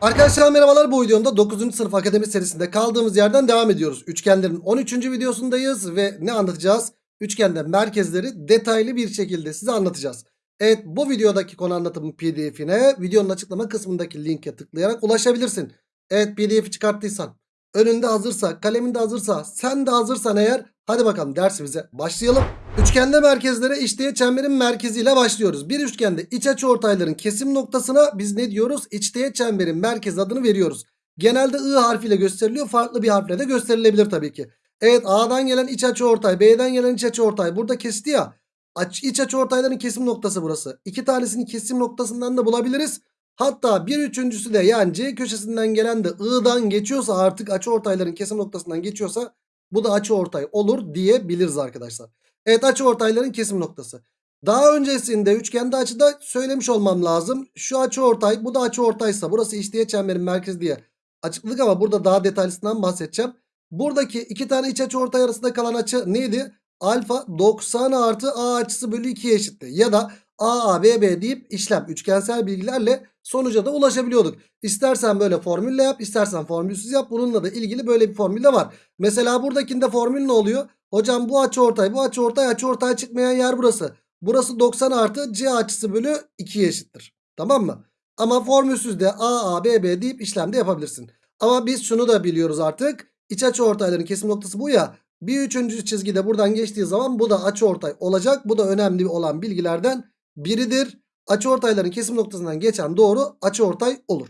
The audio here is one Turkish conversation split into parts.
Arkadaşlar merhabalar bu videomda 9. sınıf akademi serisinde kaldığımız yerden devam ediyoruz. Üçgenlerin 13. videosundayız ve ne anlatacağız? Üçgende merkezleri detaylı bir şekilde size anlatacağız. Evet bu videodaki konu anlatımın pdf'ine videonun açıklama kısmındaki linke tıklayarak ulaşabilirsin. Evet pdf'i çıkarttıysan önünde hazırsa kalemin de hazırsa sen de hazırsan eğer hadi bakalım dersimize başlayalım. Üçgende merkezlere işleye çemberin merkeziyle başlıyoruz. Bir üçgende iç açı ortayların kesim noktasına biz ne diyoruz? İçteğet çemberin merkez adını veriyoruz. Genelde I harfiyle gösteriliyor. Farklı bir harfle de gösterilebilir tabii ki. Evet A'dan gelen iç açı ortay, B'den gelen iç açı ortay burada kesti ya. Aç, iç açı ortayların kesim noktası burası. İki tanesini kesim noktasından da bulabiliriz. Hatta bir üçüncüsü de yani C köşesinden gelen de I'dan geçiyorsa artık açı ortayların kesim noktasından geçiyorsa bu da açı ortay olur diyebiliriz arkadaşlar. Evet açı ortayların kesim noktası. Daha öncesinde üçgende açıda söylemiş olmam lazım. Şu açı ortay bu da açı ortaysa burası işleye çemberin merkezi diye açıkladık ama burada daha detaylısından bahsedeceğim. Buradaki iki tane iç açı ortay arasında kalan açı neydi? Alfa 90 artı A açısı bölü 2'ye eşitti. Ya da A, A, B, B deyip işlem üçgensel bilgilerle sonuca da ulaşabiliyorduk. İstersen böyle formülle yap istersen formülsüz yap. Bununla da ilgili böyle bir formül de var. Mesela buradakinde formül ne oluyor? Hocam bu açı ortay bu açı ortay açı ortay çıkmayan yer burası. Burası 90 artı C açısı bölü 2'ye eşittir. Tamam mı? Ama formülsüz de A A B B deyip işlemde yapabilirsin. Ama biz şunu da biliyoruz artık. İç açı ortayların kesim noktası bu ya. Bir üçüncü çizgide buradan geçtiği zaman bu da açı ortay olacak. Bu da önemli olan bilgilerden biridir. Açı ortayların kesim noktasından geçen doğru açı ortay olur.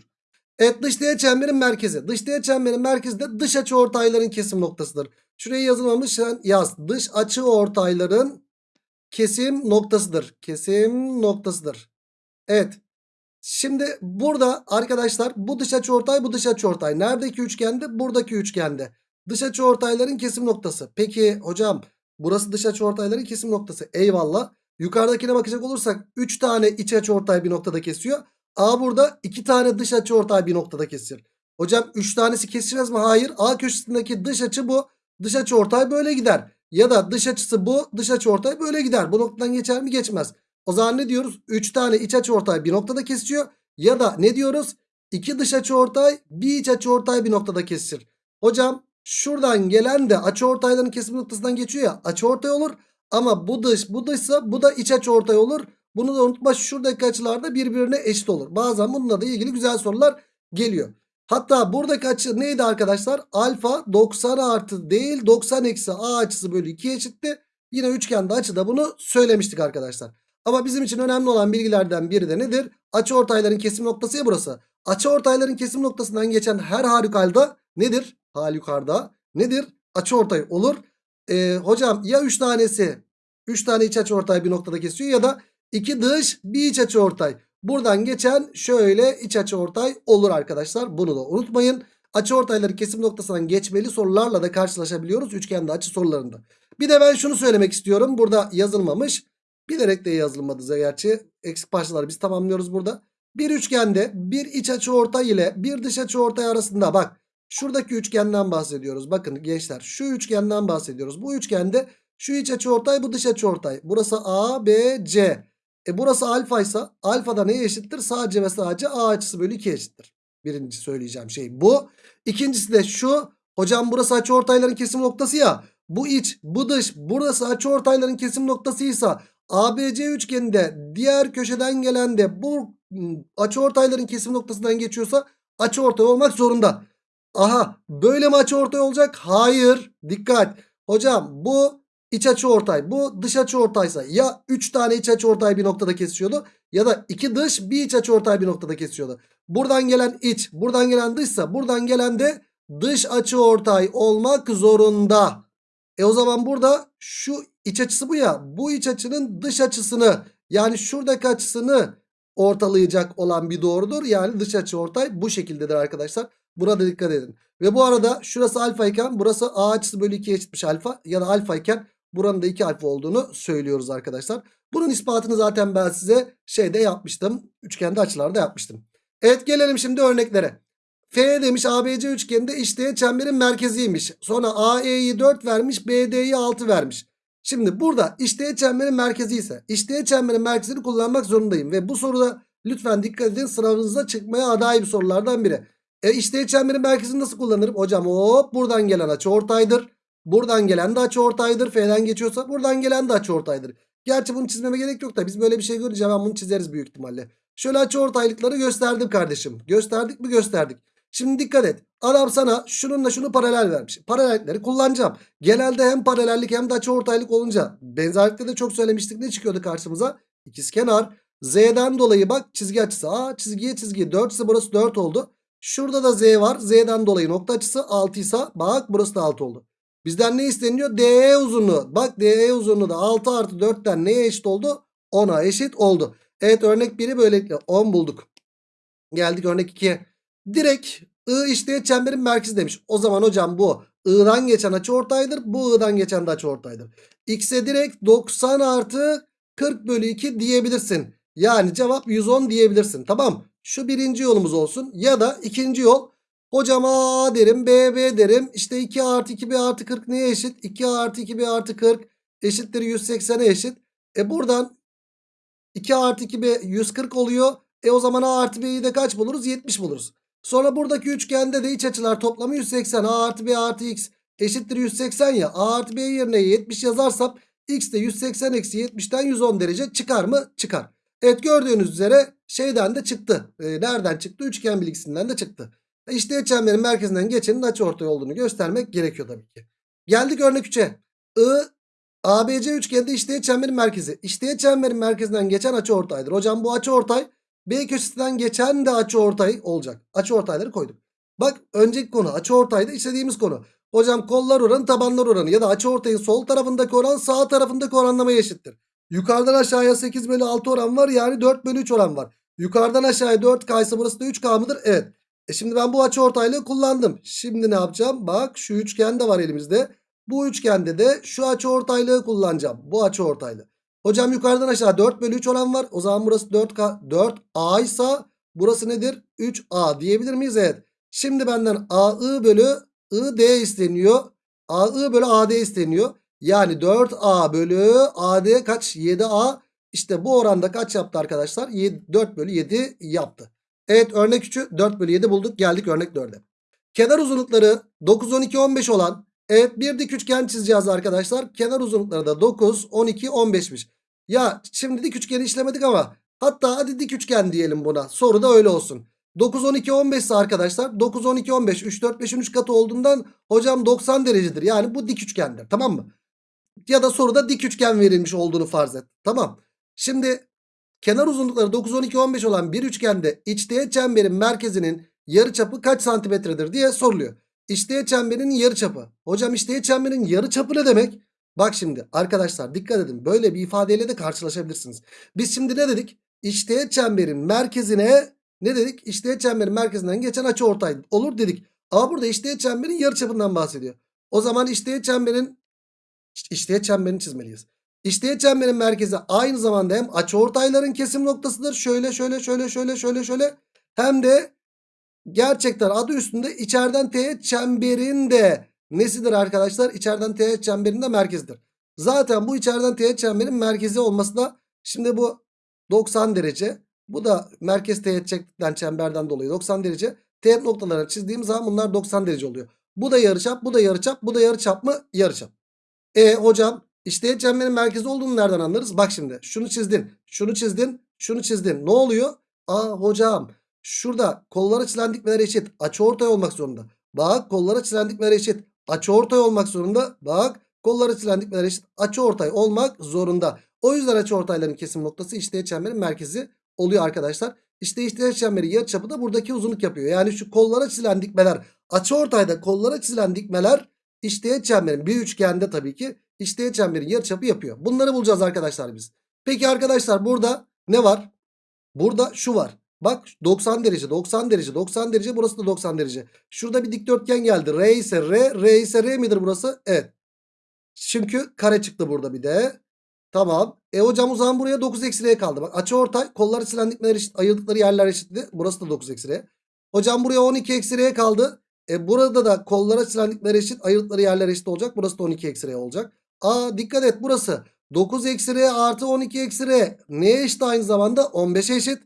Evet dış değer çemberin merkezi. Dış değer çemberin merkezi de dış açı ortayların kesim noktasıdır. Şuraya yazılmamış sen yaz. Dış açı ortayların kesim noktasıdır. Kesim noktasıdır. Evet. Şimdi burada arkadaşlar bu dış açı ortay bu dış açı ortay. Neredeki üçgende? Buradaki üçgende. Dış açı ortayların kesim noktası. Peki hocam burası dış açı ortayların kesim noktası. Eyvallah. Yukarıdakine bakacak olursak 3 tane iç açı ortay bir noktada kesiyor. A burada 2 tane dış açı ortay bir noktada kesiyor. Hocam 3 tanesi kesişmez mi? Hayır. A köşesindeki dış açı bu. Dış açı ortay böyle gider. Ya da dış açısı bu. Dış açı ortay böyle gider. Bu noktadan geçer mi? Geçmez. O zaman ne diyoruz? 3 tane iç açı ortay bir noktada kesişiyor. Ya da ne diyoruz? 2 dış açı ortay bir iç açı ortay bir noktada kesişir. Hocam şuradan gelen de açı ortayların kesim noktasından geçiyor ya. Açı ortay olur. Ama bu dış bu dışsa bu da iç açı ortay olur. Bunu da unutma şuradaki açılar da birbirine eşit olur. Bazen bununla da ilgili güzel sorular geliyor. Hatta buradaki açı neydi arkadaşlar? Alfa 90 artı değil 90 eksi A açısı bölü 2 eşitti. Yine üçgende açıda bunu söylemiştik arkadaşlar. Ama bizim için önemli olan bilgilerden biri de nedir? Açı ortayların kesim noktası ya burası. Açı ortayların kesim noktasından geçen her halükarda nedir? Halükarda nedir? Açı ortay olur. Ee, hocam ya 3 tanesi 3 tane iç açı ortay bir noktada kesiyor ya da 2 dış bir iç açı ortay. Buradan geçen şöyle iç açı ortay olur arkadaşlar. Bunu da unutmayın. Açı ortayları kesim noktasından geçmeli sorularla da karşılaşabiliyoruz üçgende açı sorularında. Bir de ben şunu söylemek istiyorum. Burada yazılmamış. Bilerek de yazılmadı gerçi. Eksik parçaları biz tamamlıyoruz burada. Bir üçgende bir iç açı ortay ile bir dış açı ortay arasında bak. Şuradaki üçgenden bahsediyoruz. Bakın gençler şu üçgenden bahsediyoruz. Bu üçgende şu iç açı ortay bu dış açı ortay. Burası A, B, C. E burası alfa ise alfa da neye eşittir? Sadece ve sadece A açısı bölü 2 eşittir. Birinci söyleyeceğim şey bu. İkincisi de şu. Hocam burası açı ortayların kesim noktası ya. Bu iç, bu dış, burası açı ortayların kesim noktasıysa ABC üçgeninde diğer köşeden gelen de bu açı ortayların kesim noktasından geçiyorsa açı ortay olmak zorunda. Aha böyle mi açı ortay olacak? Hayır. Dikkat. Hocam bu iç açı ortay. Bu dış açı ortaysa ya 3 tane iç açı ortay bir noktada kesişiyordu. Ya da 2 dış bir iç açı ortay bir noktada kesişiyordu. Buradan gelen iç buradan gelen dışsa buradan gelen de dış açı ortay olmak zorunda. E o zaman burada şu iç açısı bu ya. Bu iç açının dış açısını yani şuradaki açısını ortalayacak olan bir doğrudur. Yani dış açı ortay bu şekildedir arkadaşlar. Burada dikkat edin. Ve bu arada şurası alfa iken burası a açısı bölü 2'ye eşitmiş alfa. Ya da alfa iken buranın da 2 alfa olduğunu söylüyoruz arkadaşlar. Bunun ispatını zaten ben size şeyde yapmıştım. Üçgende açılarda yapmıştım. Evet gelelim şimdi örneklere. F demiş ABC üçgeninde işte çemberin merkeziymiş. Sonra AE'yi 4 vermiş BD'yi 6 vermiş. Şimdi burada işte çemberin merkezi ise işte çemberin merkezini kullanmak zorundayım. Ve bu soruda Lütfen dikkat edin sınavınızda çıkmaya aday bir sorulardan biri. E işte çemberin merkezini nasıl kullanırım? Hocam hop buradan gelen açı ortaydır. Buradan gelen de açı ortaydır. F'den geçiyorsa buradan gelen de açı ortaydır. Gerçi bunu çizmeme gerek yok da biz böyle bir şey görünce hemen bunu çizeriz büyük ihtimalle. Şöyle açı ortaylıkları gösterdim kardeşim. Gösterdik mi gösterdik. Şimdi dikkat et. Adam sana şununla şunu paralel vermiş. Paralellikleri kullanacağım. Genelde hem paralellik hem de açı ortaylık olunca benzerlikte de çok söylemiştik. Ne çıkıyordu karşımıza? İkizkenar. Z'den dolayı bak çizgi açısı. Aa çizgiye çizgi 4 ise burası 4 oldu. Şurada da Z var. Z'den dolayı nokta açısı 6 ise bak burası da 6 oldu. Bizden ne isteniyor? DE uzunluğu. Bak DE uzunluğu da 6 artı 4'ten neye eşit oldu? 10'a eşit oldu. Evet örnek 1'i böylelikle 10 bulduk. Geldik örnek 2'ye. Direkt I işte çemberin merkezi demiş. O zaman hocam bu I'dan geçen açı ortaydır. Bu I'dan geçen de açı ortaydır. X'e direkt 90 artı 40 bölü 2 diyebilirsin. Yani cevap 110 diyebilirsin. Tamam. Şu birinci yolumuz olsun. Ya da ikinci yol. Hocam A derim B B derim. İşte 2 artı 2 B artı 40 neye eşit? 2 artı 2 B artı 40 eşittir 180'e eşit. E buradan 2 artı 2 B 140 oluyor. E o zaman A artı B'yi de kaç buluruz? 70 buluruz. Sonra buradaki üçgende de iç açılar toplamı 180. A artı B artı X eşittir 180 ya. A artı B yerine 70 yazarsam X de 180 eksi 70'ten 110 derece çıkar mı? Çıkar. Evet gördüğünüz üzere şeyden de çıktı. E, nereden çıktı? Üçgen bilgisinden de çıktı. E işte çemberin merkezinden geçenin açıortay olduğunu göstermek gerekiyor tabii ki. Geldik örnek 3'e. I ABC üçgende işteğet çemberin merkezi. İşteğet çemberin merkezinden geçen açıortaydır. Hocam bu açıortay B köşesinden geçen de açıortay olacak. Açıortayları koyduk. Bak önceki konu açıortayda istediğimiz konu. Hocam kollar oranı tabanlar oranı ya da açıortayın sol tarafındaki oran sağ tarafındaki oranlamaya eşittir. Yukarıdan aşağıya 8 bölü 6 oran var yani 4 bölü 3 oran var. Yukarıdan aşağıya 4K ise burası da 3K mıdır? Evet. E şimdi ben bu açı ortaylığı kullandım. Şimdi ne yapacağım? Bak şu üçgen de var elimizde. Bu üçgende de şu açı ortaylığı kullanacağım. Bu açı ortaylığı. Hocam yukarıdan aşağı 4 bölü 3 oran var. O zaman burası 4K 4A ise burası nedir? 3A diyebilir miyiz? Evet. Şimdi benden AI bölü ID isteniyor. AI bölü AD isteniyor. Yani 4A bölü AD kaç? 7A. İşte bu oranda kaç yaptı arkadaşlar? 7, 4 bölü 7 yaptı. Evet örnek 3'ü 4 bölü 7 bulduk. Geldik örnek 4'e. Kenar uzunlukları 9, 12, 15 olan evet bir dik üçgen çizeceğiz arkadaşlar. Kenar uzunlukları da 9, 12, 15'miş. Ya şimdi dik üçgeni işlemedik ama hatta hadi dik üçgen diyelim buna. Soru da öyle olsun. 9, 12, 15 ise arkadaşlar 9, 12, 15 3, 4, 5'in 3 katı olduğundan hocam 90 derecedir. Yani bu dik üçgendir tamam mı? Ya da soruda dik üçgen verilmiş olduğunu farz et. Tamam. Şimdi kenar uzunlukları 9, 12, 15 olan bir üçgende içteğet çemberin merkezinin yarıçapı kaç santimetredir diye soruluyor. İçteğet çemberin yarıçapı. Hocam içteğet çemberin yarıçapı ne demek? Bak şimdi arkadaşlar dikkat edin. Böyle bir ifadeyle de karşılaşabilirsiniz. Biz şimdi ne dedik? İçteğet çemberin merkezine ne dedik? İçteğet çemberin merkezinden geçen açı ortay olur dedik. Ama burada içteğet çemberin yarıçapından bahsediyor. O zaman içteğet çemberin İşteğet çemberini çizmeliyiz. İşteğet çemberin merkezi aynı zamanda hem açıortayların kesim noktasıdır. Şöyle şöyle şöyle şöyle şöyle şöyle. Hem de gerçekten adı üstünde içeriden teğet çemberin de nesidir arkadaşlar? İçeriden teğet çemberin de merkezidir. Zaten bu içeriden teğet çemberin merkezi olması da şimdi bu 90 derece. Bu da merkez teğet çektikten çemberden dolayı 90 derece. Teğet noktalarını çizdiğim zaman bunlar 90 derece oluyor. Bu da yarıçap, bu da yarıçap, bu da yarıçap mı? Yarıçap. E hocam işte çemberin merkezi olduğunu nereden anlarız? Bak şimdi şunu çizdin, şunu çizdin, şunu çizdin. Ne oluyor? Aa hocam şurada kollar açılan dikmeler eşit. Açıortay olmak zorunda. Bak kollar açılan dikmeler eşit. Açıortay olmak zorunda. Bak kollar açılan dikmeler eşit. Açıortay olmak zorunda. O yüzden açıortayların kesim noktası işte çemberin merkezi oluyor arkadaşlar. İşte işte çemberi yarıçapı da buradaki uzunluk yapıyor. Yani şu kollara çizilen dikmeler açıortayda kollara çizilen dikmeler İşteğet çemberin bir üçgende tabii ki işteğet çemberin yarıçapı yapıyor. Bunları bulacağız arkadaşlar biz. Peki arkadaşlar burada ne var? Burada şu var. Bak 90 derece 90 derece 90 derece burası da 90 derece. Şurada bir dikdörtgen geldi. R ise R R ise R midir burası? Evet. Çünkü kare çıktı burada bir de. Tamam. E hocam o buraya 9 eksi R kaldı. Bak açı ortay kolları silen dikmeler eşit ayırdıkları yerler eşitti. Burası da 9 eksi R. Hocam buraya 12 eksi R kaldı. E burada da kollara çizenlikleri eşit ayırtları yerler eşit olacak. Burası da 12 eksi R olacak. Aa dikkat et burası 9 eksi R artı 12 eksi R neye eşit aynı zamanda 15'e eşit.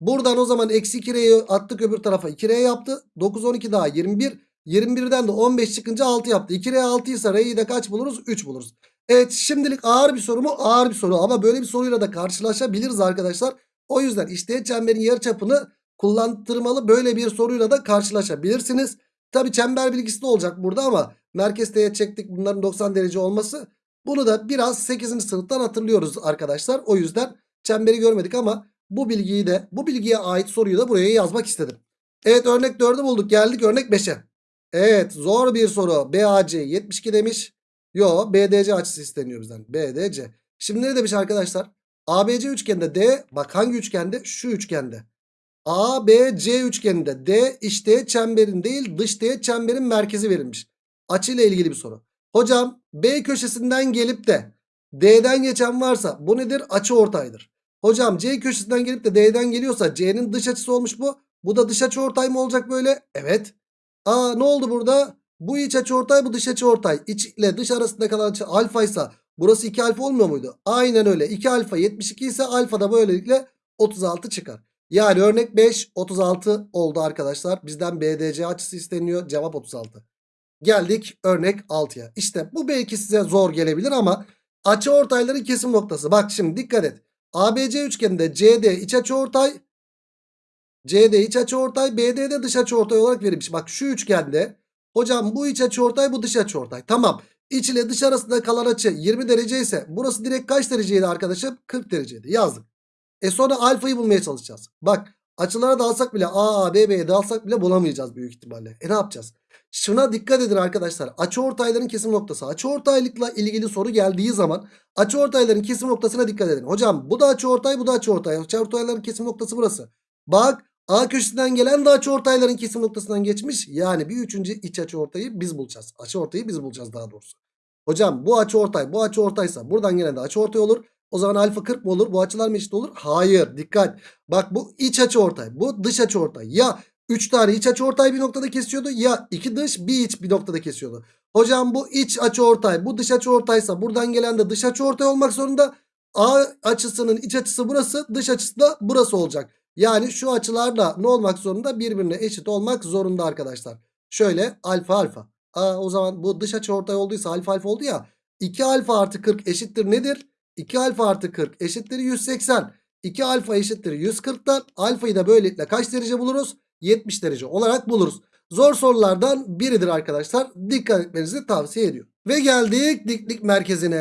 Buradan o zaman eksi 2R'yi attık öbür tarafa 2R yaptı. 9 12 daha 21. 21'den de 15 çıkınca 6 yaptı. 2R 6 ise R'yi de kaç buluruz? 3 buluruz. Evet şimdilik ağır bir soru mu? Ağır bir soru ama böyle bir soruyla da karşılaşabiliriz arkadaşlar. O yüzden işte çemberin yarıçapını kullandırmalı böyle bir soruyla da karşılaşabilirsiniz. Tabi çember bilgisi de olacak burada ama merkez teğet çektik bunların 90 derece olması. Bunu da biraz 8. sınıftan hatırlıyoruz arkadaşlar. O yüzden çemberi görmedik ama bu bilgiyi de bu bilgiye ait soruyu da buraya yazmak istedim. Evet örnek 4'ü bulduk geldik örnek 5'e. Evet zor bir soru. BAC 72 demiş. Yo BDC açısı isteniyor bizden. BDC. Şimdi ne demiş arkadaşlar? ABC üçgende D bak hangi üçgende? Şu üçgende. ABC üçgeninde D iç teğet çemberin değil dış teğet çemberin merkezi verilmiş. Açı ile ilgili bir soru. Hocam B köşesinden gelip de D'den geçen varsa bu nedir? Açı ortaydır. Hocam C köşesinden gelip de D'den geliyorsa C'nin dış açısı olmuş bu. Bu da dış açı ortay mı olacak böyle? Evet. Aa ne oldu burada? Bu iç açı ortay bu dış açı ortay. İç ile dış arasında kalan açı alfa ise burası 2 alfa olmuyor muydu? Aynen öyle. 2 alfa 72 ise alfa da böylelikle 36 çıkar. Yani örnek 5 36 oldu arkadaşlar. Bizden BDC açısı isteniyor. Cevap 36. Geldik örnek 6'ya. İşte bu belki size zor gelebilir ama açı ortayların kesim noktası. Bak şimdi dikkat et. ABC üçgeninde CD iç açı ortay. CD iç açı ortay. BD de dış açı ortay olarak verilmiş. Bak şu üçgende hocam bu iç açı ortay bu dış açı ortay. Tamam. İç ile dış arasında kalan açı 20 derece ise burası direkt kaç dereceydi arkadaşım? 40 dereceydi. Yazdık. E sonra alfayı bulmaya çalışacağız. Bak açılara dalsak bile A, A, B, B'ye dalsak bile bulamayacağız büyük ihtimalle. E ne yapacağız? Şuna dikkat edin arkadaşlar. Açı ortayların kesim noktası. Açı ortaylıkla ilgili soru geldiği zaman açı ortayların kesim noktasına dikkat edin. Hocam bu da açı ortay bu da açı ortay. Açı ortayların kesim noktası burası. Bak A köşesinden gelen de açı ortayların kesim noktasından geçmiş. Yani bir üçüncü iç açı ortayı biz bulacağız. Açı ortayı biz bulacağız daha doğrusu. Hocam bu açı ortay bu açı ortaysa buradan gelen de açı ortay olur. O zaman alfa 40 mı olur? Bu açılar mı eşit olur? Hayır. Dikkat. Bak bu iç açı ortay. Bu dış açı ortay. Ya 3 tane iç açı ortay bir noktada kesiyordu. Ya 2 dış bir iç bir noktada kesiyordu. Hocam bu iç açı ortay. Bu dış açı ortaysa buradan gelen de dış açı ortay olmak zorunda. A açısının iç açısı burası. Dış açısı da burası olacak. Yani şu açılar da ne olmak zorunda? Birbirine eşit olmak zorunda arkadaşlar. Şöyle alfa alfa. Aa, o zaman bu dış açı ortay olduysa alfa alfa oldu ya. 2 alfa artı 40 eşittir nedir? 2 alfa artı 40 eşittir 180. 2 alfa eşittir 140'tan alfayı da böylelikle kaç derece buluruz? 70 derece olarak buluruz. Zor sorulardan biridir arkadaşlar. Dikkat etmenizi tavsiye ediyorum. Ve geldik diklik merkezine.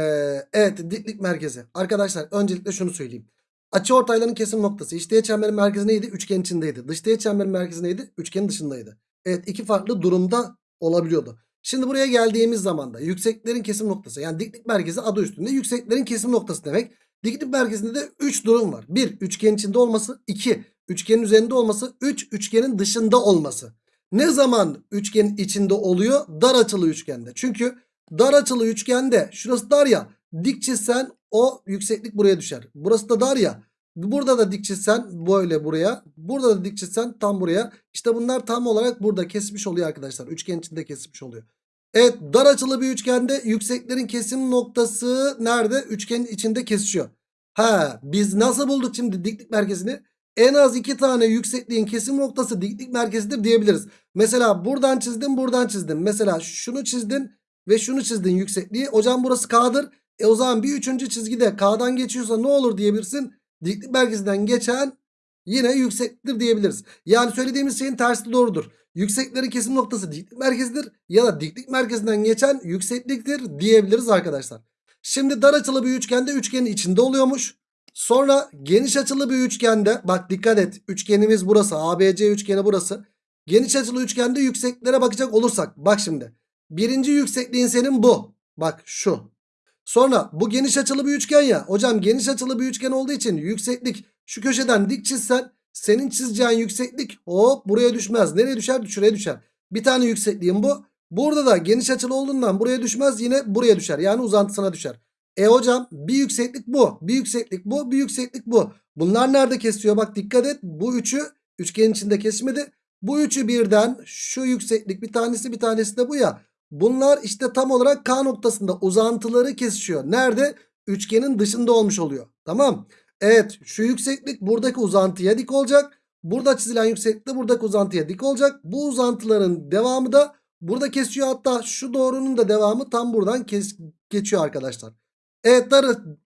Evet diklik merkezi. Arkadaşlar öncelikle şunu söyleyeyim. Açı ortayların kesim noktası. İç teğet çemberin merkezi neydi? Üçgen içindeydi. Dış teğet çemberin merkezi neydi? Üçgenin dışındaydı. Evet iki farklı durumda olabiliyordu. Şimdi buraya geldiğimiz zaman da yükseklerin kesim noktası yani diklik merkezi adı üstünde yükseklerin kesim noktası demek. Diklik merkezinde de 3 durum var. 1 üçgen içinde olması 2 üçgenin üzerinde olması 3 üçgenin dışında olması. Ne zaman üçgenin içinde oluyor? Dar açılı üçgende. Çünkü dar açılı üçgende şurası dar ya dik çizsen o yükseklik buraya düşer. Burası da dar ya Burada da dik çizsen böyle buraya. Burada da dik çizsen tam buraya. İşte bunlar tam olarak burada kesmiş oluyor arkadaşlar. Üçgen içinde kesmiş oluyor. Evet dar açılı bir üçgende yükseklerin kesim noktası nerede? Üçgenin içinde kesişiyor. Ha biz nasıl bulduk şimdi diklik merkezini? En az iki tane yüksekliğin kesim noktası diklik merkezidir diyebiliriz. Mesela buradan çizdim buradan çizdim. Mesela şunu çizdin ve şunu çizdin yüksekliği. Hocam burası K'dır. E o zaman bir üçüncü çizgide K'dan geçiyorsa ne olur diyebilirsin? Diklik merkezinden geçen yine yüksektir diyebiliriz. Yani söylediğimiz şeyin tersi doğrudur. Yükseklerin kesim noktası diklik merkezidir ya da diklik merkezinden geçen yüksekliktir diyebiliriz arkadaşlar. Şimdi dar açılı bir üçgende üçgenin içinde oluyormuş. Sonra geniş açılı bir üçgende bak dikkat et üçgenimiz burası ABC üçgeni burası. Geniş açılı üçgende yüksekliklere bakacak olursak bak şimdi. Birinci yüksekliğin senin bu. Bak şu. Sonra bu geniş açılı bir üçgen ya. Hocam geniş açılı bir üçgen olduğu için yükseklik şu köşeden dik çizsen senin çizeceğin yükseklik hop buraya düşmez. Nereye düşer? Şuraya düşer. Bir tane yüksekliğim bu. Burada da geniş açılı olduğundan buraya düşmez yine buraya düşer. Yani uzantısına düşer. E hocam bir yükseklik bu. Bir yükseklik bu. Bir yükseklik bu. Bunlar nerede kesiyor? Bak dikkat et. Bu üçü üçgenin içinde kesmedi. Bu üçü birden şu yükseklik bir tanesi bir tanesi de bu ya. Bunlar işte tam olarak K noktasında uzantıları kesişiyor. Nerede? Üçgenin dışında olmuş oluyor. Tamam. Evet şu yükseklik buradaki uzantıya dik olacak. Burada çizilen yükseklik de buradaki uzantıya dik olacak. Bu uzantıların devamı da burada kesiyor. Hatta şu doğrunun da devamı tam buradan kes geçiyor arkadaşlar. Evet darı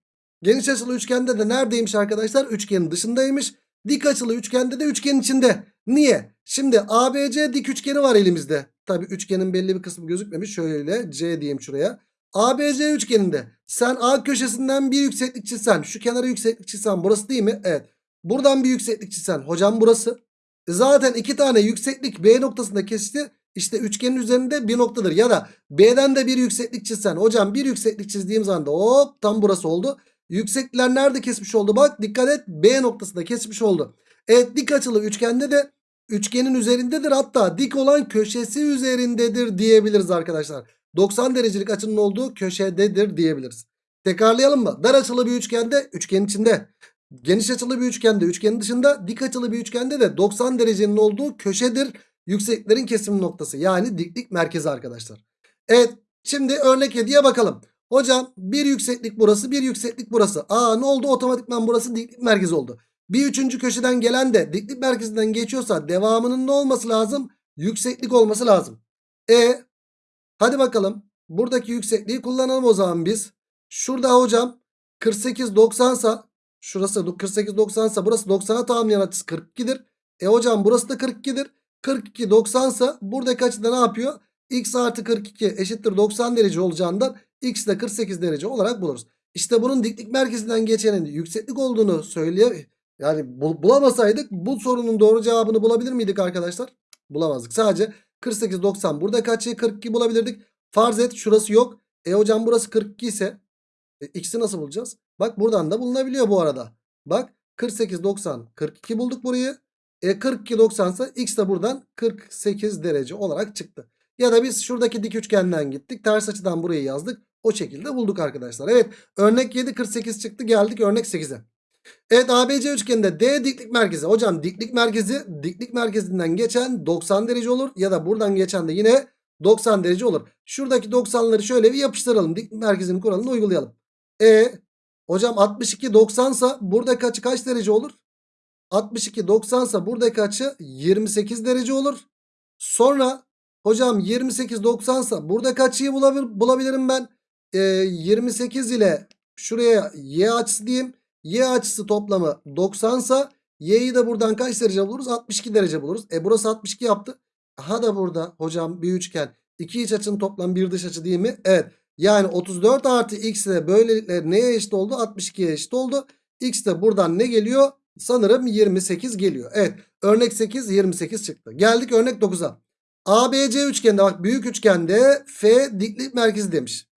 geniş açılı üçgende de neredeymiş arkadaşlar? Üçgenin dışındaymış. Dik açılı üçgende de üçgenin içinde. Niye? Şimdi ABC dik üçgeni var elimizde. Tabi üçgenin belli bir kısmı gözükmemiş. Şöyle C diyeyim şuraya. ABC üçgeninde sen A köşesinden bir yükseklik çizsen şu kenara yükseklik çizsen burası değil mi? Evet. Buradan bir yükseklik çizsen hocam burası. E Zaten iki tane yükseklik B noktasında kesişti. İşte üçgenin üzerinde bir noktadır. Ya da B'den de bir yükseklik çizsen hocam bir yükseklik çizdiğim zaman da hop tam burası oldu. Yükseklikler nerede kesmiş oldu? Bak dikkat et B noktasında kesmiş oldu. Evet dik açılı üçgende de üçgenin üzerindedir. Hatta dik olan köşesi üzerindedir diyebiliriz arkadaşlar. 90 derecelik açının olduğu köşededir diyebiliriz. Tekrarlayalım mı? Dar açılı bir üçgende üçgenin içinde. Geniş açılı bir üçgende üçgenin dışında. Dik açılı bir üçgende de 90 derecenin olduğu köşedir. Yüksekliklerin kesim noktası. Yani diklik merkezi arkadaşlar. Evet şimdi örnek 7'ye bakalım. Hocam bir yükseklik burası bir yükseklik burası. Aa ne oldu otomatikman burası diklik merkezi oldu. Bir üçüncü köşeden gelen de diklik merkezinden geçiyorsa devamının ne olması lazım? Yükseklik olması lazım. E hadi bakalım. Buradaki yüksekliği kullanalım o zaman biz. Şurada hocam 48 90 sa şurası 48 90 sa burası 90'a tamamlayan açısı 42'dir. E hocam burası da 42'dir. 42 90 sa buradaki açıda ne yapıyor? X artı 42 eşittir 90 derece olacağından X de 48 derece olarak buluruz. İşte bunun diklik merkezinden geçenin yükseklik olduğunu söyleye yani bul- bulamasaydık bu sorunun doğru cevabını bulabilir miydik arkadaşlar? Bulamazdık. Sadece 48 90 buradaki açıyı 42 bulabilirdik. Farz et şurası yok. E hocam burası 42 ise e, x'i nasıl bulacağız? Bak buradan da bulunabiliyor bu arada. Bak 48 90 42 bulduk burayı. E 42 90 ise x de buradan 48 derece olarak çıktı. Ya da biz şuradaki dik üçgenden gittik. Ters açıdan burayı yazdık. O şekilde bulduk arkadaşlar. Evet örnek 7 48 çıktı. Geldik örnek 8'e. Evet ABC üçgeninde D diklik merkezi. Hocam diklik merkezi diklik merkezinden geçen 90 derece olur. Ya da buradan geçen de yine 90 derece olur. Şuradaki 90'ları şöyle bir yapıştıralım. Diklik merkezinin kuralını uygulayalım. E hocam 62 90 sa buradaki açı kaç derece olur? 62 90 sa buradaki açı 28 derece olur. Sonra hocam 28 90 sa buradaki açıyı bulabilir, bulabilirim ben. E, 28 ile şuraya y açısı diyeyim. Y açısı toplamı 90 sa y'yi de buradan kaç derece buluruz? 62 derece buluruz. E burası 62 yaptı. Ha da burada hocam bir üçgen. iki iç açının toplam bir dış açı değil mi? Evet. Yani 34 artı x ile böylelikle neye eşit oldu? 62'ye eşit oldu. X de buradan ne geliyor? Sanırım 28 geliyor. Evet. Örnek 8 28 çıktı. Geldik örnek 9'a. ABC üçgende bak büyük üçgende F diklik merkezi demiş.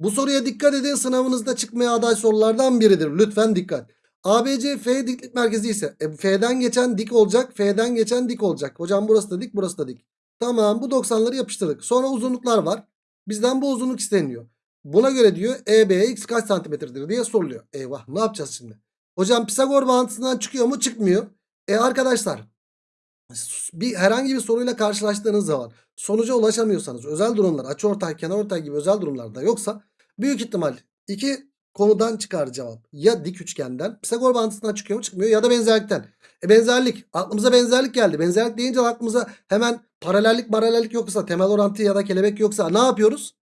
Bu soruya dikkat edin sınavınızda çıkmaya aday sorulardan biridir. Lütfen dikkat. ABC F diklik merkezi ise e, F'den geçen dik olacak. F'den geçen dik olacak. Hocam burası da dik burası da dik. Tamam bu 90'ları yapıştırdık. Sonra uzunluklar var. Bizden bu uzunluk isteniyor. Buna göre diyor EBX kaç santimetredir diye soruluyor. Eyvah ne yapacağız şimdi? Hocam Pisagor bağıntısından çıkıyor mu? Çıkmıyor. E arkadaşlar bir herhangi bir soruyla karşılaştığınız zaman sonuca ulaşamıyorsanız özel durumlar açıortay kenarortay gibi özel durumlarda yoksa büyük ihtimal iki konudan çıkar cevap. Ya dik üçgenden Pisagor bağıntısından çıkıyor mu çıkmıyor ya da benzerlikten. E benzerlik aklımıza benzerlik geldi. Benzerlik deyince aklımıza hemen paralellik paralellik yoksa temel orantı ya da kelebek yoksa ne yapıyoruz?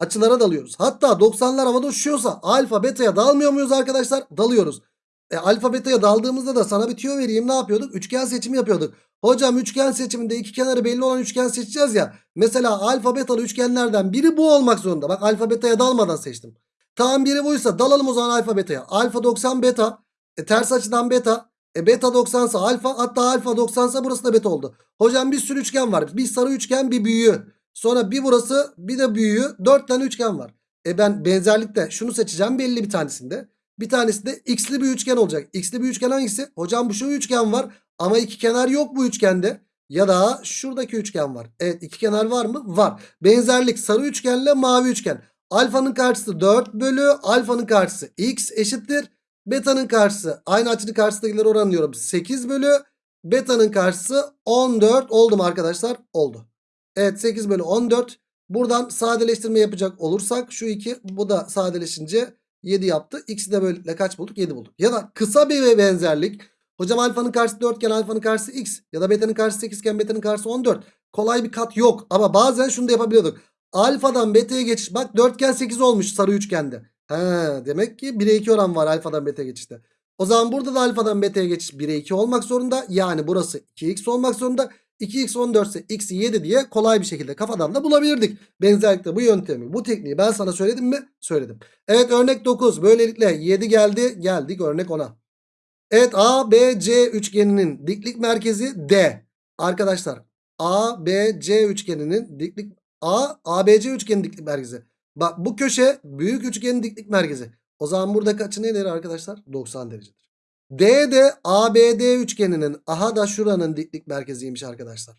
Açılara dalıyoruz. Hatta 90'lar havada uçuşuyorsa alfa beta'ya dalmıyor muyuz arkadaşlar? Dalıyoruz. E, alfa beta'ya daldığımızda da sana bir tüyo vereyim ne yapıyorduk? Üçgen seçimi yapıyorduk. Hocam üçgen seçiminde iki kenarı belli olan üçgen seçeceğiz ya. Mesela alfa betalı üçgenlerden biri bu olmak zorunda. Bak alfa beta'ya dalmadan seçtim. Tamam biri buysa dalalım o zaman alfa beta'ya. Alfa 90 beta. E, ters açıdan beta. E, beta 90 ise alfa hatta alfa 90 ise burası da beta oldu. Hocam bir sürü üçgen var. Bir sarı üçgen bir büyüğü. Sonra bir burası bir de büyüğü. Dört tane üçgen var. E ben benzerlikte şunu seçeceğim belli bir tanesinde. Bir tanesi de x'li bir üçgen olacak. X'li bir üçgen hangisi? Hocam bu şu üçgen var. Ama iki kenar yok bu üçgende. Ya da şuradaki üçgen var. Evet iki kenar var mı? Var. Benzerlik sarı üçgenle mavi üçgen. Alfanın karşısı 4 bölü alfanın karşısı x eşittir. Beta'nın karşısı aynı açının karşısındakileri oranlıyorum. 8 bölü beta'nın karşısı 14 oldu mu arkadaşlar? Oldu. Evet 8 bölü 14. Buradan sadeleştirme yapacak olursak şu 2 bu da sadeleşince 7 yaptı. X'i de böylelikle kaç bulduk? 7 bulduk. Ya da kısa bir benzerlik. Hocam alfanın karşısı 4 iken alfanın karşısı x. Ya da beta'nın karşısı 8 iken beta'nın karşısı 14. Kolay bir kat yok. Ama bazen şunu da yapabiliyorduk. Alfadan beta'ya geçiş. Bak 4 iken 8 olmuş sarı üçgende. He, demek ki 1'e 2 oran var alfadan beta'ya geçişte. O zaman burada da alfadan beta'ya geçiş 1'e 2 olmak zorunda. Yani burası 2x olmak zorunda. 2x 14 ise x 7 diye kolay bir şekilde kafadan da bulabilirdik. Benzerlikle bu yöntemi bu tekniği ben sana söyledim mi? Söyledim. Evet örnek 9 böylelikle 7 geldi geldik örnek 10'a. Evet ABC üçgeninin diklik merkezi D. Arkadaşlar ABC üçgeninin diklik A ABC üçgenin diklik merkezi. Bak bu köşe büyük üçgenin diklik merkezi. O zaman burada kaçı nedir arkadaşlar? 90 derecedir. D de ABD üçgeninin aha da şuranın diklik merkeziymiş arkadaşlar.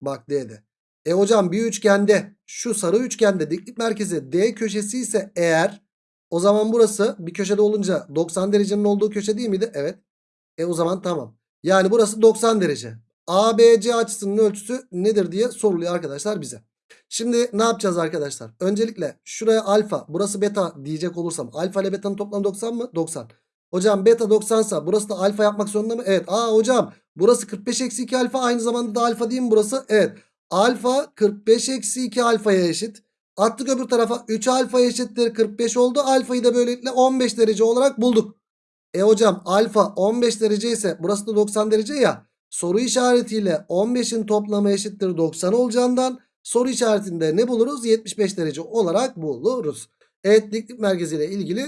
Bak D'de. E hocam bir üçgende şu sarı üçgende diklik merkezi D köşesi ise eğer o zaman burası bir köşede olunca 90 derecenin olduğu köşe değil miydi? Evet. E o zaman tamam. Yani burası 90 derece. ABC açısının ölçüsü nedir diye soruluyor arkadaşlar bize. Şimdi ne yapacağız arkadaşlar? Öncelikle şuraya alfa burası beta diyecek olursam alfa ile beta'nın toplamı 90 mı? 90. Hocam beta 90 sa burası da alfa yapmak zorunda mı? Evet. Aa hocam burası 45 eksi 2 alfa aynı zamanda da alfa değil mi burası? Evet. Alfa 45 eksi 2 alfaya eşit. Attık öbür tarafa 3 alfa eşittir 45 oldu. Alfayı da böylelikle 15 derece olarak bulduk. E hocam alfa 15 derece ise burası da 90 derece ya. Soru işaretiyle 15'in toplamı eşittir 90 olacağından soru işaretinde ne buluruz? 75 derece olarak buluruz. Evet diklik merkeziyle ilgili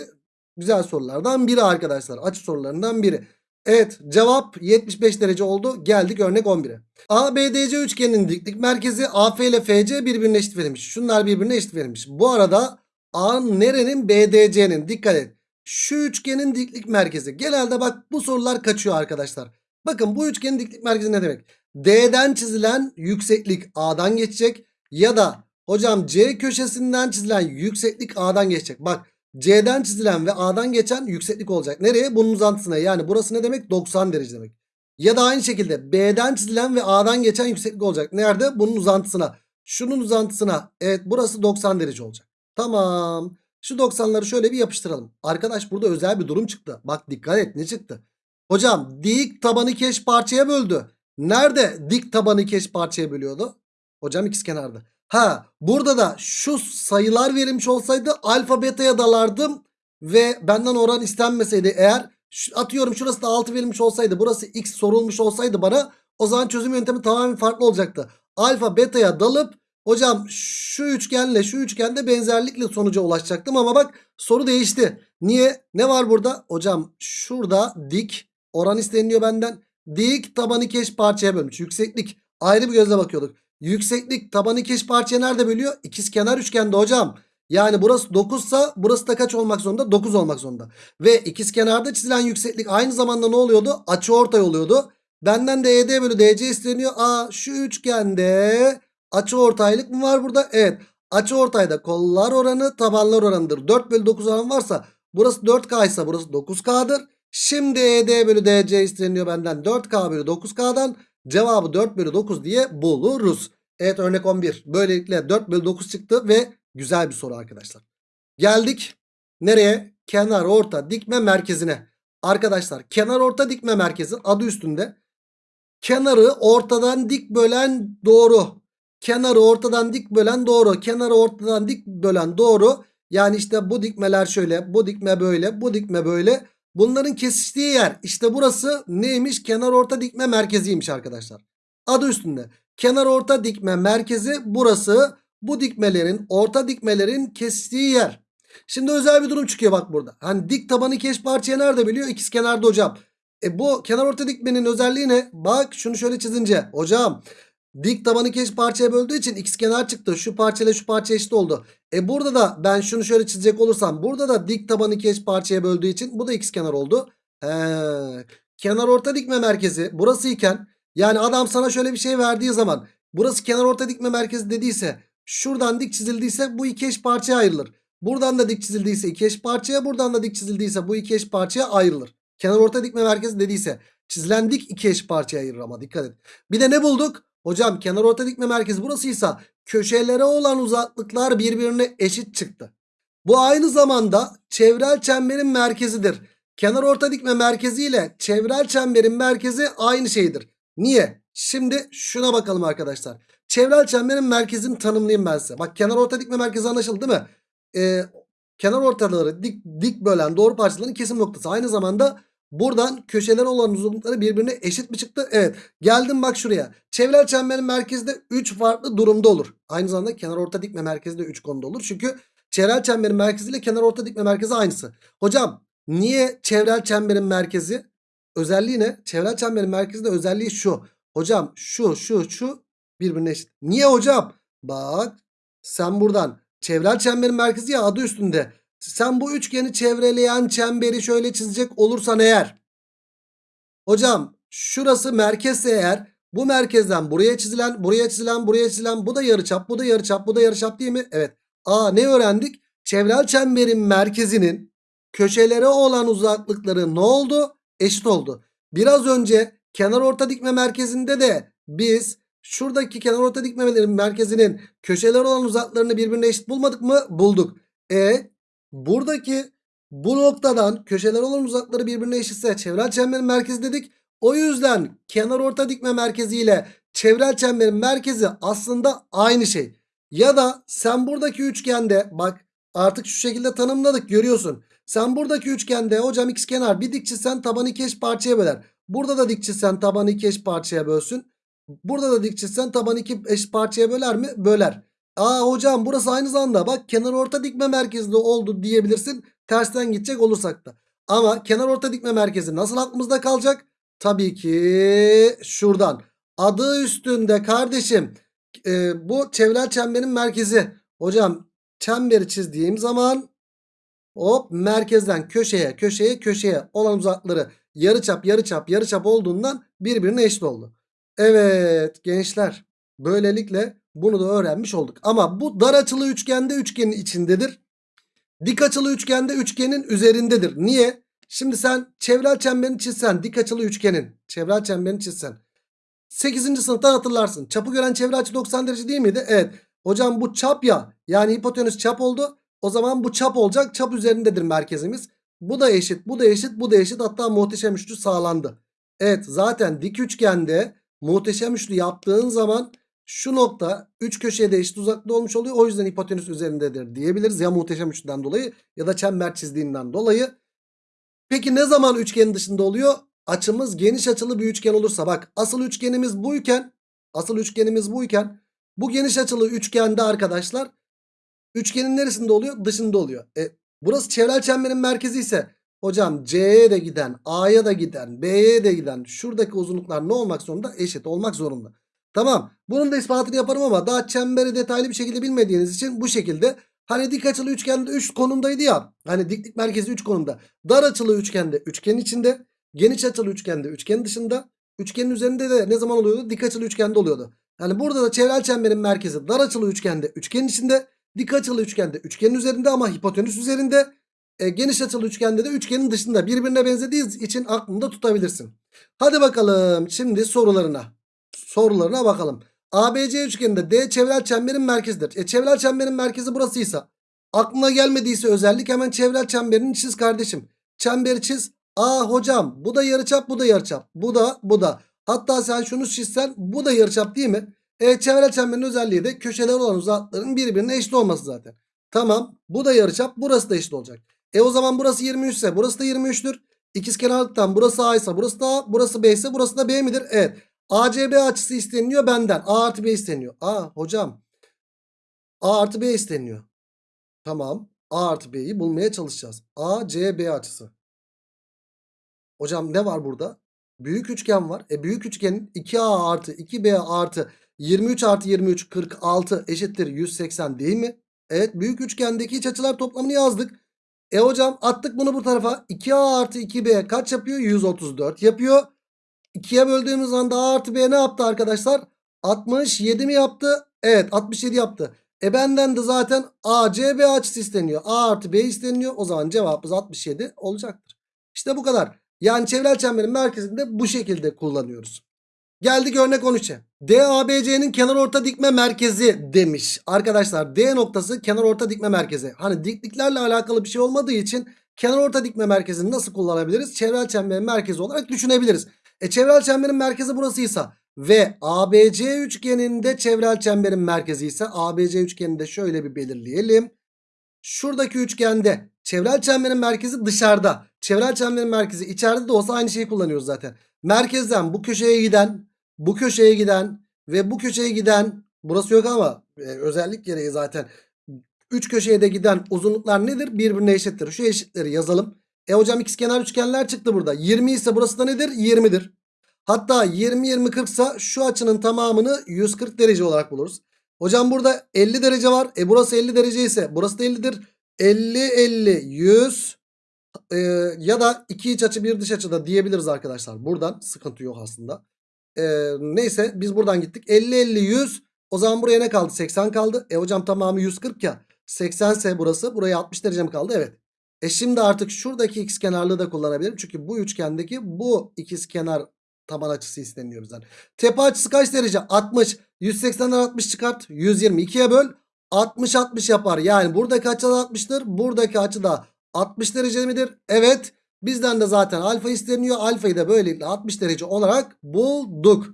güzel sorulardan biri arkadaşlar. Açı sorularından biri. Evet cevap 75 derece oldu. Geldik örnek 11'e. ABDC üçgeninin diklik merkezi AF ile FC birbirine eşit verilmiş. Şunlar birbirine eşit verilmiş. Bu arada A nerenin BDC'nin dikkat et. Şu üçgenin diklik merkezi. Genelde bak bu sorular kaçıyor arkadaşlar. Bakın bu üçgenin diklik merkezi ne demek? D'den çizilen yükseklik A'dan geçecek. Ya da hocam C köşesinden çizilen yükseklik A'dan geçecek. Bak C'den çizilen ve A'dan geçen yükseklik olacak. Nereye? Bunun uzantısına. Yani burası ne demek? 90 derece demek. Ya da aynı şekilde B'den çizilen ve A'dan geçen yükseklik olacak. Nerede? Bunun uzantısına. Şunun uzantısına. Evet burası 90 derece olacak. Tamam. Şu 90'ları şöyle bir yapıştıralım. Arkadaş burada özel bir durum çıktı. Bak dikkat et ne çıktı? Hocam dik tabanı keş parçaya böldü. Nerede dik tabanı keş parçaya bölüyordu? Hocam ikizkenarda. Ha burada da şu sayılar verilmiş olsaydı alfa beta'ya dalardım. Ve benden oran istenmeseydi eğer atıyorum şurası da 6 verilmiş olsaydı burası x sorulmuş olsaydı bana o zaman çözüm yöntemi tamamen farklı olacaktı. Alfa beta'ya dalıp hocam şu üçgenle şu üçgende benzerlikle sonuca ulaşacaktım ama bak soru değişti. Niye? Ne var burada? Hocam şurada dik oran isteniyor benden. Dik tabanı keş parçaya bölmüş. Yükseklik ayrı bir gözle bakıyorduk. Yükseklik tabanı keş parçaya nerede bölüyor? İkiz kenar üçgende hocam. Yani burası 9 sa burası da kaç olmak zorunda? 9 olmak zorunda. Ve ikiz kenarda çizilen yükseklik aynı zamanda ne oluyordu? Açı ortay oluyordu. Benden de ED bölü DC isteniyor. Aa şu üçgende açı ortaylık mı var burada? Evet. Açı ortayda kollar oranı tabanlar oranıdır. 4 bölü 9 oran varsa burası 4K ise burası 9K'dır. Şimdi ED bölü DC isteniyor benden 4K bölü 9K'dan. Cevabı 4 bölü 9 diye buluruz. Evet örnek 11. Böylelikle 4 bölü 9 çıktı ve güzel bir soru arkadaşlar. Geldik nereye? Kenar orta dikme merkezine. Arkadaşlar kenar orta dikme merkezi adı üstünde. Kenarı ortadan dik bölen doğru. Kenarı ortadan dik bölen doğru. Kenarı ortadan dik bölen doğru. Yani işte bu dikmeler şöyle. Bu dikme böyle. Bu dikme böyle. Bunların kesiştiği yer işte burası neymiş? Kenar orta dikme merkeziymiş arkadaşlar. Adı üstünde. Kenar orta dikme merkezi burası. Bu dikmelerin orta dikmelerin kesiştiği yer. Şimdi özel bir durum çıkıyor bak burada. Hani dik tabanı keş parçaya nerede biliyor? İkiz kenarda hocam. E bu kenar orta dikmenin özelliği ne? Bak şunu şöyle çizince. Hocam dik tabanı keş parçaya böldüğü için ikiz kenar çıktı. Şu parçayla şu parça eşit oldu. E burada da ben şunu şöyle çizecek olursam burada da dik tabanı keş parçaya böldüğü için bu da ikiz kenar oldu. He. Kenar orta dikme merkezi burası iken yani adam sana şöyle bir şey verdiği zaman burası kenar orta dikme merkezi dediyse şuradan dik çizildiyse bu iki eş parçaya ayrılır. Buradan da dik çizildiyse iki eş parçaya buradan da dik çizildiyse bu iki eş parçaya ayrılır. Kenar orta dikme merkezi dediyse çizilen dik iki eş parçaya ayırır ama dikkat et. Bir de ne bulduk? Hocam kenar orta dikme merkezi burasıysa köşelere olan uzaklıklar birbirine eşit çıktı. Bu aynı zamanda çevrel çemberin merkezidir. Kenar orta dikme merkezi ile çevrel çemberin merkezi aynı şeydir. Niye? Şimdi şuna bakalım arkadaşlar. Çevrel çemberin merkezini tanımlayayım ben size. Bak kenar orta dikme merkezi anlaşıldı değil mi? Ee, kenar ortaları dik, dik bölen doğru parçaların kesim noktası. Aynı zamanda buradan köşeler olan uzunlukları birbirine eşit mi çıktı? Evet. Geldim bak şuraya. Çevrel çemberin merkezi de 3 farklı durumda olur. Aynı zamanda kenar orta dikme merkezi de 3 konuda olur. Çünkü çevrel çemberin merkezi ile kenar orta dikme merkezi aynısı. Hocam niye çevrel çemberin merkezi? Özelliği ne? Çevrel çemberin merkezi de özelliği şu. Hocam şu şu şu birbirine eşit. Niye hocam? Bak sen buradan çevrel çemberin merkezi ya adı üstünde. Sen bu üçgeni çevreleyen çemberi şöyle çizecek olursan eğer. Hocam şurası merkezse eğer bu merkezden buraya çizilen, buraya çizilen, buraya çizilen bu da yarıçap, bu da yarıçap, bu da yarıçap değil mi? Evet. Aa ne öğrendik? Çevrel çemberin merkezinin köşelere olan uzaklıkları ne oldu? Eşit oldu. Biraz önce kenar orta dikme merkezinde de biz şuradaki kenar orta dikmelerin merkezinin köşelere olan uzaklarını birbirine eşit bulmadık mı? Bulduk. E buradaki bu noktadan köşeler olan uzakları birbirine eşitse çevrel çemberin merkezi dedik. O yüzden kenar orta dikme merkezi ile çevrel çemberin merkezi aslında aynı şey. Ya da sen buradaki üçgende bak artık şu şekilde tanımladık görüyorsun. Sen buradaki üçgende hocam x kenar bir dik çizsen tabanı iki eş parçaya böler. Burada da dik çizsen tabanı iki eş parçaya bölsün. Burada da dik çizsen tabanı iki eş parçaya böler mi? Böler. Aa hocam burası aynı zamanda bak kenar orta dikme merkezinde oldu diyebilirsin. Tersten gidecek olursak da. Ama kenar orta dikme merkezi nasıl aklımızda kalacak? Tabii ki şuradan. Adı üstünde kardeşim. e, bu çevrel çemberin merkezi. Hocam çemberi çizdiğim zaman hop merkezden köşeye köşeye köşeye olan uzakları yarıçap yarıçap yarıçap olduğundan birbirine eşit oldu. Evet gençler böylelikle bunu da öğrenmiş olduk. Ama bu dar açılı üçgende üçgenin içindedir. Dik açılı üçgende üçgenin üzerindedir. Niye? Şimdi sen çevrel çemberini çizsen dik açılı üçgenin çevrel çemberini çizsen 8. sınıftan hatırlarsın. Çapı gören çevre açı 90 derece değil miydi? Evet. Hocam bu çap ya. Yani hipotenüs çap oldu. O zaman bu çap olacak. Çap üzerindedir merkezimiz. Bu da eşit, bu da eşit, bu da eşit. Hatta muhteşem üçlü sağlandı. Evet zaten dik üçgende muhteşem üçlü yaptığın zaman şu nokta 3 köşeye de eşit uzaklığı olmuş oluyor. O yüzden hipotenüs üzerindedir diyebiliriz. Ya muhteşem üçlüden dolayı ya da çember çizdiğinden dolayı. Peki ne zaman üçgenin dışında oluyor? Açımız geniş açılı bir üçgen olursa bak asıl üçgenimiz buyken asıl üçgenimiz buyken bu geniş açılı üçgende arkadaşlar üçgenin neresinde oluyor? Dışında oluyor. E, burası çevrel çemberin merkezi ise hocam C'ye de giden A'ya da giden B'ye de giden şuradaki uzunluklar ne olmak zorunda? Eşit olmak zorunda. Tamam bunun da ispatını yaparım ama daha çemberi detaylı bir şekilde bilmediğiniz için bu şekilde Hani dik açılı üçgende 3 konumdaydı ya. Hani diklik merkezi 3 konumda. Dar açılı üçgende üçgenin içinde. Geniş açılı üçgende üçgenin dışında. Üçgenin üzerinde de ne zaman oluyordu? Dik açılı üçgende oluyordu. Yani burada da çevrel çemberin merkezi dar açılı üçgende üçgenin içinde. Dik açılı üçgende üçgenin üzerinde ama hipotenüs üzerinde. E, geniş açılı üçgende de üçgenin dışında. Birbirine benzediği için aklında tutabilirsin. Hadi bakalım şimdi sorularına. Sorularına bakalım. ABC üçgeninde D çevrel çemberin merkezidir. E çevrel çemberin merkezi burasıysa aklına gelmediyse özellik hemen çevrel çemberini çiz kardeşim. Çemberi çiz. Aa hocam bu da yarıçap bu da yarıçap. Bu da bu da. Hatta sen şunu çizsen bu da yarıçap değil mi? E çevrel çemberin özelliği de köşeler olan uzakların birbirine eşit olması zaten. Tamam bu da yarıçap burası da eşit olacak. E o zaman burası 23 ise burası da 23'tür. İkizkenarlıktan burası A ise burası da A burası B ise burası da B midir? Evet. ACB açısı isteniyor benden. A artı B isteniyor. A hocam. A artı B isteniyor. Tamam. A artı B'yi bulmaya çalışacağız. ACB açısı. Hocam ne var burada? Büyük üçgen var. E büyük üçgenin 2A artı 2B artı 23 artı 23 46 eşittir 180 değil mi? Evet büyük üçgendeki iç açılar toplamını yazdık. E hocam attık bunu bu tarafa. 2A artı 2B kaç yapıyor? 134 yapıyor. 2'ye böldüğümüz anda A artı B ne yaptı arkadaşlar? 67 mi yaptı? Evet 67 yaptı. E benden de zaten ACB açısı isteniyor. A artı B isteniyor. O zaman cevabımız 67 olacaktır. İşte bu kadar. Yani çevrel çemberin merkezinde bu şekilde kullanıyoruz. Geldik örnek 13'e. DABC'nin kenar orta dikme merkezi demiş. Arkadaşlar D noktası kenar orta dikme merkezi. Hani dikliklerle alakalı bir şey olmadığı için kenar orta dikme merkezini nasıl kullanabiliriz? Çevrel çemberin merkezi olarak düşünebiliriz. E çevrel çemberin merkezi burasıysa ve ABC üçgeninde çevrel çemberin merkezi ise ABC üçgeninde şöyle bir belirleyelim. Şuradaki üçgende çevrel çemberin merkezi dışarıda. Çevrel çemberin merkezi içeride de olsa aynı şeyi kullanıyoruz zaten. Merkezden bu köşeye giden, bu köşeye giden ve bu köşeye giden burası yok ama e, özellik gereği zaten 3 köşeye de giden uzunluklar nedir? Birbirine eşittir. Şu eşitleri yazalım. E hocam ikizkenar üçgenler çıktı burada. 20 ise burası da nedir? 20'dir. Hatta 20 20 40 ise şu açının tamamını 140 derece olarak buluruz. Hocam burada 50 derece var. E burası 50 derece ise burası da 50'dir. 50 50 100 e, ya da iki iç açı bir dış açı da diyebiliriz arkadaşlar. Buradan sıkıntı yok aslında. E, neyse biz buradan gittik. 50 50 100 o zaman buraya ne kaldı? 80 kaldı. E hocam tamamı 140 ya. 80 ise burası. Buraya 60 derece mi kaldı? Evet. E şimdi artık şuradaki x kenarlığı da kullanabilirim. Çünkü bu üçgendeki bu ikiz kenar taban açısı isteniyor bizden. Tepe açısı kaç derece? 60. 180'den 60 çıkart. 122'ye böl. 60 60 yapar. Yani buradaki açı da 60'tır. Buradaki açı da 60 derece midir? Evet. Bizden de zaten alfa isteniyor. Alfayı da böylelikle 60 derece olarak bulduk.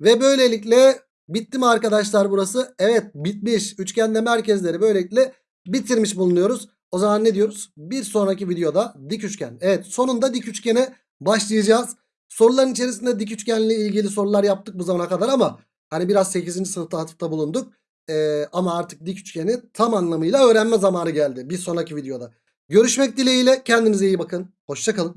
Ve böylelikle bitti mi arkadaşlar burası? Evet bitmiş. Üçgende merkezleri böylelikle bitirmiş bulunuyoruz. O zaman ne diyoruz? Bir sonraki videoda dik üçgen. Evet sonunda dik üçgene başlayacağız. Soruların içerisinde dik üçgenle ilgili sorular yaptık bu zamana kadar ama hani biraz 8. sınıfta atıfta bulunduk. Ee, ama artık dik üçgeni tam anlamıyla öğrenme zamanı geldi bir sonraki videoda. Görüşmek dileğiyle kendinize iyi bakın. Hoşçakalın.